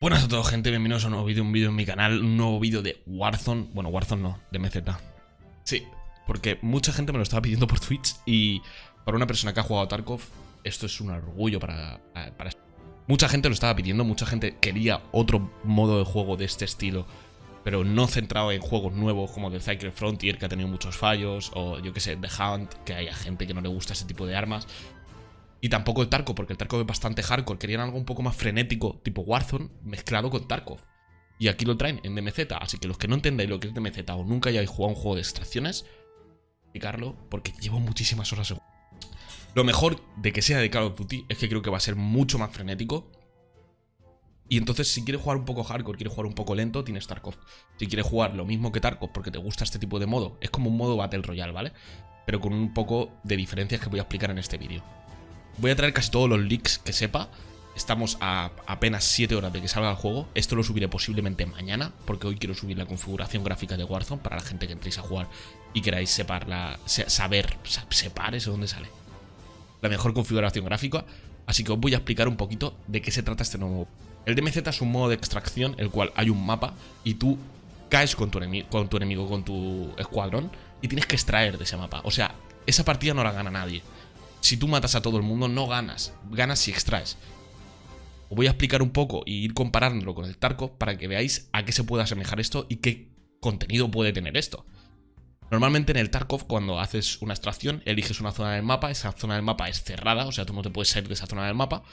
Buenas a todos gente, bienvenidos a un nuevo vídeo, un vídeo en mi canal, un nuevo vídeo de Warzone, bueno Warzone no, de MZ. Sí, porque mucha gente me lo estaba pidiendo por Twitch y para una persona que ha jugado a Tarkov, esto es un orgullo para. Mucha gente lo estaba pidiendo, mucha gente quería otro modo de juego de este estilo, pero no centrado en juegos nuevos como The Cycle Frontier, que ha tenido muchos fallos, o yo que sé, The Hunt, que haya gente que no le gusta ese tipo de armas. Y tampoco el Tarkov, porque el Tarkov es bastante hardcore. Querían algo un poco más frenético, tipo Warzone, mezclado con Tarkov. Y aquí lo traen en DMZ. Así que los que no entendáis lo que es DMZ o nunca hayáis jugado un juego de extracciones, explicarlo, porque llevo muchísimas horas en Lo mejor de que sea de Call of Duty es que creo que va a ser mucho más frenético. Y entonces, si quieres jugar un poco hardcore, quieres jugar un poco lento, tienes Tarkov. Si quieres jugar lo mismo que Tarkov porque te gusta este tipo de modo, es como un modo Battle Royale, ¿vale? Pero con un poco de diferencias que voy a explicar en este vídeo. Voy a traer casi todos los leaks que sepa. Estamos a apenas 7 horas de que salga el juego. Esto lo subiré posiblemente mañana, porque hoy quiero subir la configuración gráfica de Warzone para la gente que entréis a jugar y queráis separla, saber, separ eso dónde sale. La mejor configuración gráfica. Así que os voy a explicar un poquito de qué se trata este nuevo. El DMZ es un modo de extracción, el cual hay un mapa y tú caes con tu enemigo, con tu escuadrón, y tienes que extraer de ese mapa. O sea, esa partida no la gana nadie si tú matas a todo el mundo, no ganas. Ganas si extraes. Os voy a explicar un poco y ir comparándolo con el Tarkov para que veáis a qué se puede asemejar esto y qué contenido puede tener esto. Normalmente en el Tarkov, cuando haces una extracción, eliges una zona del mapa, esa zona del mapa es cerrada, o sea, tú no te puedes salir de esa zona del mapa.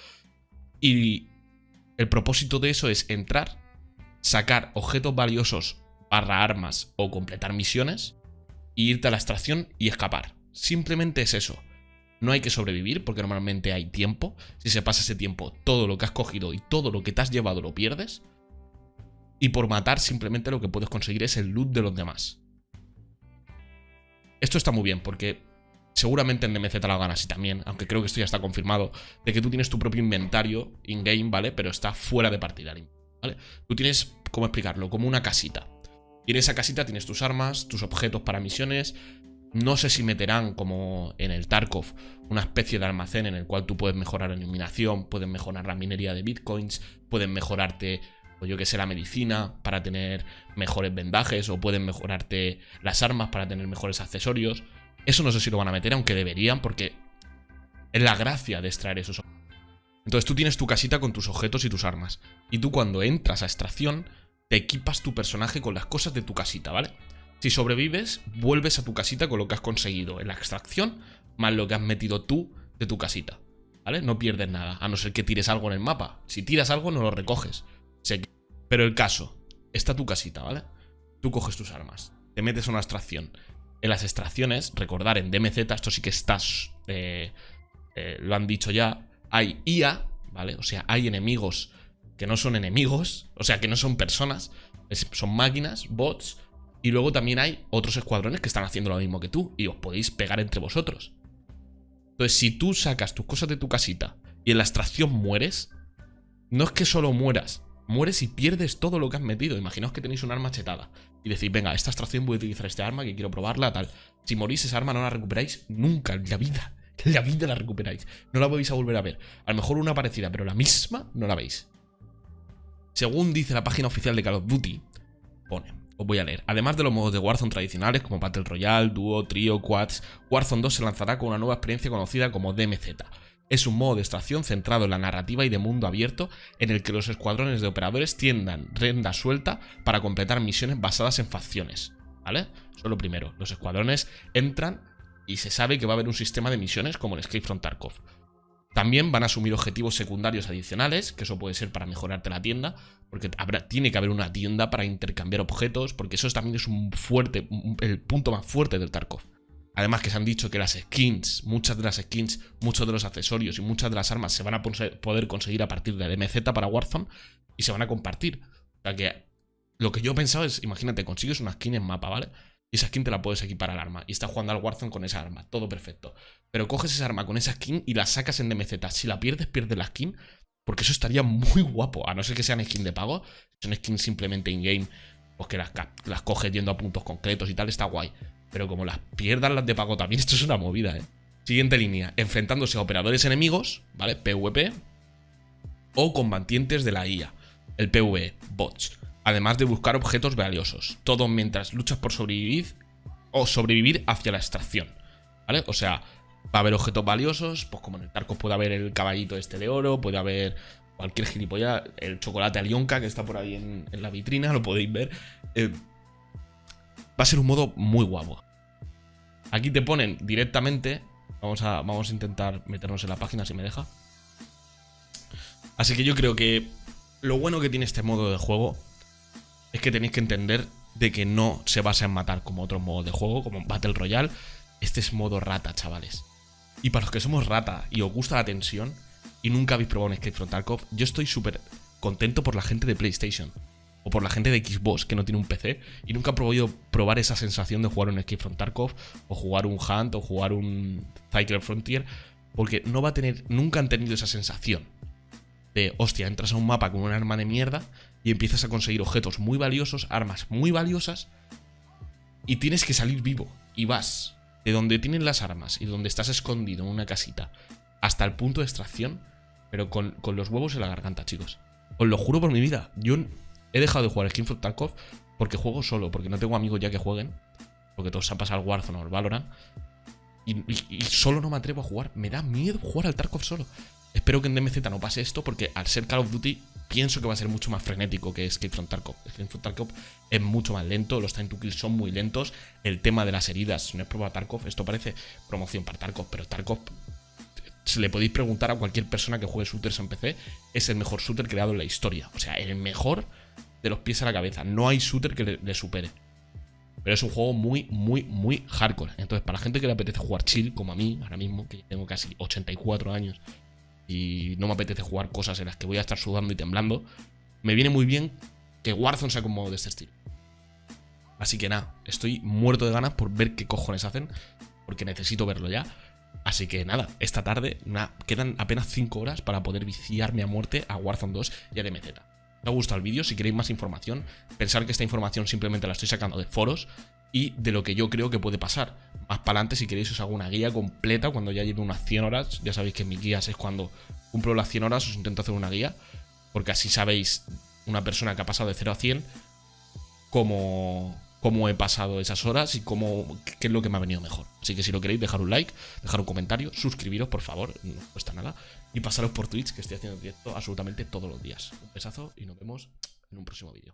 Y el propósito de eso es entrar, sacar objetos valiosos barra armas o completar misiones, e irte a la extracción y escapar. Simplemente es eso. No hay que sobrevivir porque normalmente hay tiempo. Si se pasa ese tiempo, todo lo que has cogido y todo lo que te has llevado lo pierdes. Y por matar simplemente lo que puedes conseguir es el loot de los demás. Esto está muy bien porque seguramente en DMZ lo ganas y también, aunque creo que esto ya está confirmado, de que tú tienes tu propio inventario in-game, ¿vale? Pero está fuera de partida, ¿vale? Tú tienes, ¿cómo explicarlo? Como una casita. Y en esa casita tienes tus armas, tus objetos para misiones, no sé si meterán, como en el Tarkov, una especie de almacén en el cual tú puedes mejorar la iluminación, puedes mejorar la minería de bitcoins, pueden mejorarte, o yo que sé, la medicina para tener mejores vendajes, o pueden mejorarte las armas para tener mejores accesorios. Eso no sé si lo van a meter, aunque deberían, porque es la gracia de extraer esos Entonces tú tienes tu casita con tus objetos y tus armas. Y tú cuando entras a extracción, te equipas tu personaje con las cosas de tu casita, ¿vale? Si sobrevives, vuelves a tu casita con lo que has conseguido en la extracción, más lo que has metido tú de tu casita. ¿Vale? No pierdes nada, a no ser que tires algo en el mapa. Si tiras algo, no lo recoges. Pero el caso, está tu casita, ¿vale? Tú coges tus armas, te metes a una extracción. En las extracciones, recordar en DMZ, esto sí que estás, eh, eh, lo han dicho ya, hay IA, ¿vale? O sea, hay enemigos que no son enemigos, o sea, que no son personas, son máquinas, bots, y luego también hay otros escuadrones que están haciendo lo mismo que tú y os podéis pegar entre vosotros. Entonces, si tú sacas tus cosas de tu casita y en la extracción mueres, no es que solo mueras, mueres y pierdes todo lo que has metido. Imaginaos que tenéis un arma chetada y decís, venga, esta extracción voy a utilizar este arma que quiero probarla, tal. Si morís, esa arma no la recuperáis nunca en la vida. En la vida la recuperáis. No la vais a volver a ver. A lo mejor una parecida, pero la misma no la veis. Según dice la página oficial de Call of Duty, pone, os voy a leer. Además de los modos de Warzone tradicionales como Battle Royale, Duo, Trio, Quads, Warzone 2 se lanzará con una nueva experiencia conocida como DMZ. Es un modo de extracción centrado en la narrativa y de mundo abierto en el que los escuadrones de operadores tiendan renda suelta para completar misiones basadas en facciones. ¿Vale? Eso es lo primero. Los escuadrones entran y se sabe que va a haber un sistema de misiones como el Escape from Tarkov. También van a asumir objetivos secundarios adicionales, que eso puede ser para mejorarte la tienda, porque habrá, tiene que haber una tienda para intercambiar objetos, porque eso también es un fuerte, el punto más fuerte del Tarkov. Además que se han dicho que las skins, muchas de las skins, muchos de los accesorios y muchas de las armas se van a poder conseguir a partir de DMZ para Warzone y se van a compartir. O sea que lo que yo he pensado es, imagínate, consigues una skin en mapa, ¿vale? y esa skin te la puedes equipar al arma. Y estás jugando al Warzone con esa arma, todo perfecto. Pero coges esa arma con esa skin y la sacas en DMZ. Si la pierdes, pierdes la skin. Porque eso estaría muy guapo. A no ser que sean skin de pago. Son skins simplemente in-game. Pues que las, las coges yendo a puntos concretos y tal, está guay. Pero como las pierdas las de pago también, esto es una movida, ¿eh? Siguiente línea. Enfrentándose a operadores enemigos, ¿vale? PvP. O combatientes de la IA. el PvE, bots. Además de buscar objetos valiosos. Todo mientras luchas por sobrevivir o sobrevivir hacia la extracción. ¿Vale? O sea, va a haber objetos valiosos, pues como en el Tarkov puede haber el caballito este de oro, puede haber cualquier gilipollas, el chocolate alionca que está por ahí en, la vitrina, lo podéis ver. Eh, va a ser un modo muy guapo. Aquí te ponen directamente, vamos a, vamos a intentar meternos en la página si me deja. Así que yo creo que lo bueno que tiene este modo de juego es que tenéis que entender de que no se basa en matar como otros modos de juego, como Battle Royale. Este es modo rata, chavales. Y para los que somos rata y os gusta la tensión y nunca habéis probado un Escape from Tarkov, yo estoy súper contento por la gente de PlayStation o por la gente de Xbox que no tiene un PC y nunca ha podido probar esa sensación de jugar un Escape from Tarkov o jugar un Hunt o jugar un Cycle Frontier porque no va a tener, nunca han tenido esa sensación de, hostia, entras a un mapa con un arma de mierda y empiezas a conseguir objetos muy valiosos, armas muy valiosas y tienes que salir vivo y vas de donde tienen las armas y donde estás escondido en una casita hasta el punto de extracción, pero con, con los huevos en la garganta, chicos. Os lo juro por mi vida, yo He dejado de jugar Skin Tarkov porque juego solo, porque no tengo amigos ya que jueguen. Porque todos se han pasado al Warzone o al Valorant. Y, solo no me atrevo a jugar. Me da miedo jugar al Tarkov solo. Espero que en DMZ no pase esto porque al ser Call of Duty pienso que va a ser mucho más frenético que Escape from Tarkov. Escape from Tarkov es mucho más lento, los time to kill son muy lentos. El tema de las heridas no es prueba Tarkov. Esto parece promoción para Tarkov, pero Tarkov se le podéis preguntar a cualquier persona que juegue shooters en PC, es el mejor shooter creado en la historia. O sea, el mejor de los pies a la cabeza. No hay shooter que le, supere. Pero es un juego muy, muy, muy hardcore. Entonces, para la gente que le apetece jugar chill, como a mí, ahora mismo, que tengo casi 84 años y no me apetece jugar cosas en las que voy a estar sudando y temblando, me viene muy bien que Warzone sea como de este estilo. Así que nada, estoy muerto de ganas por ver qué cojones hacen, porque necesito verlo ya. Así que nada, esta tarde quedan apenas 5 horas para poder viciarme a muerte a Warzone 2 y a DMZ te ha gustado el vídeo, si queréis más información, pensar que esta información simplemente la estoy sacando de foros y de lo que yo creo que puede pasar. Más para adelante, si queréis, os hago una guía completa cuando ya lleve unas 100 horas. Ya sabéis que mis guías es cuando cumplo las 100 horas, os intento hacer una guía, porque así sabéis, una persona que ha pasado de 0 a 100, cómo, cómo he pasado esas horas y cómo, qué es lo que me ha venido mejor. Así que si lo queréis, dejar un like, dejar un comentario, suscribiros, por favor, no cuesta nada. Y pasaros por Twitch, que estoy haciendo directo absolutamente todos los días. Un besazo y nos vemos en un próximo vídeo.